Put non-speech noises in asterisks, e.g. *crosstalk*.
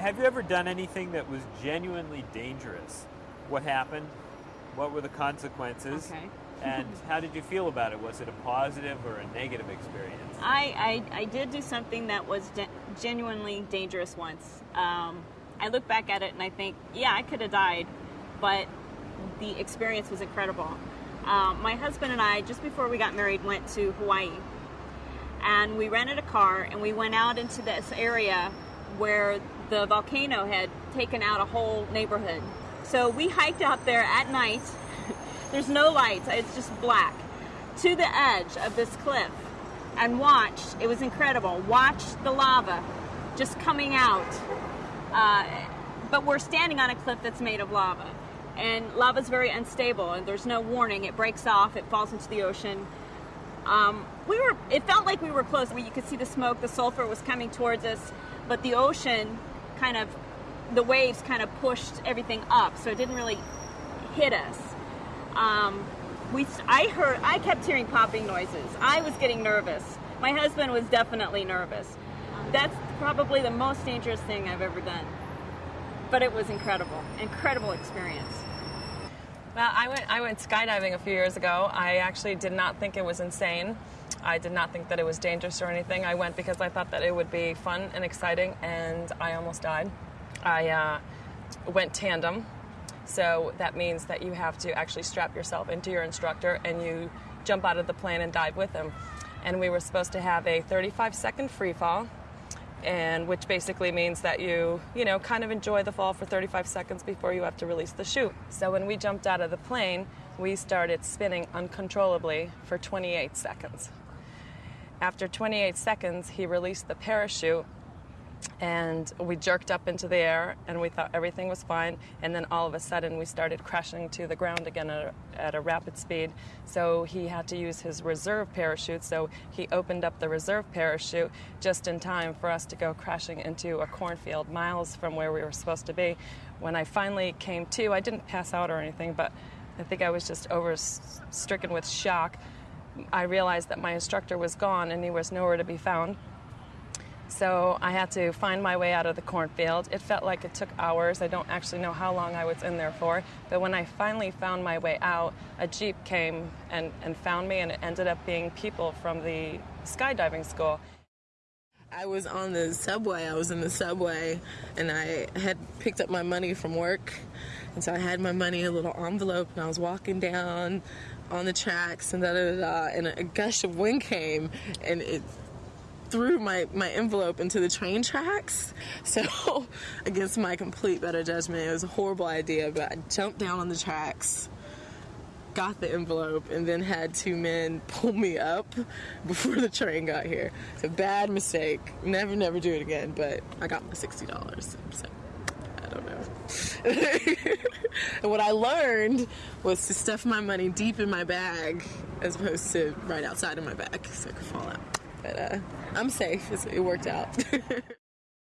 have you ever done anything that was genuinely dangerous? What happened? What were the consequences? Okay. and *laughs* how did you feel about it? Was it a positive or a negative experience? I, I, I did do something that was genuinely dangerous once. Um, I look back at it and I think, yeah, I could have died, but the experience was incredible. Um, my husband and I, just before we got married, went to Hawaii. And we rented a car and we went out into this area where the volcano had taken out a whole neighborhood. So we hiked out there at night. *laughs* There's no lights, it's just black. To the edge of this cliff and watched, it was incredible, watched the lava just coming out. Uh, but we're standing on a cliff that's made of lava. And lava is very unstable and there's no warning. It breaks off, it falls into the ocean. Um, we were, it felt like we were close. We, you could see the smoke, the sulfur was coming towards us, but the ocean kind of, the waves kind of pushed everything up, so it didn't really hit us. Um, we, I heard, I kept hearing popping noises. I was getting nervous. My husband was definitely nervous. That's probably the most dangerous thing I've ever done. But it was incredible, incredible experience. Well, I went, I went skydiving a few years ago. I actually did not think it was insane. I did not think that it was dangerous or anything. I went because I thought that it would be fun and exciting, and I almost died. I uh, went tandem, so that means that you have to actually strap yourself into your instructor and you jump out of the plane and dive with him. And we were supposed to have a 35 second free fall and which basically means that you, you know, kind of enjoy the fall for 35 seconds before you have to release the chute. So when we jumped out of the plane, we started spinning uncontrollably for 28 seconds. After 28 seconds, he released the parachute and we jerked up into the air and we thought everything was fine and then all of a sudden we started crashing to the ground again at a, at a, rapid speed. So he had to use his reserve parachute so he opened up the reserve parachute just in time for us to go crashing into a cornfield miles from where we were supposed to be. When i finally came to i didn't pass out or anything but i think i was just over stricken with shock. I realized that my instructor was gone and he was nowhere to be found so I had to find my way out of the cornfield. It felt like it took hours. I don't actually know how long I was in there for. But when I finally found my way out, a Jeep came and, and found me, and it ended up being people from the skydiving school. I was on the subway. I was in the subway, and I had picked up my money from work. And so I had my money in a little envelope, and I was walking down on the tracks, and da da da, and a gush of wind came, and it threw my, my envelope into the train tracks. *laughs* So, *laughs* against my complete better judgment, it was a horrible idea, but I jumped down on the tracks, got the envelope, and then had two men *laughs* pull me up before the train got here. It's a bad mistake. Never, never do it again, but I got my $60. So. I don't know. and what I learned was to stuff my money deep in my bag as opposed to right outside of my bag so I could fall out. But uh, I'm safe. It's, It worked out. *laughs*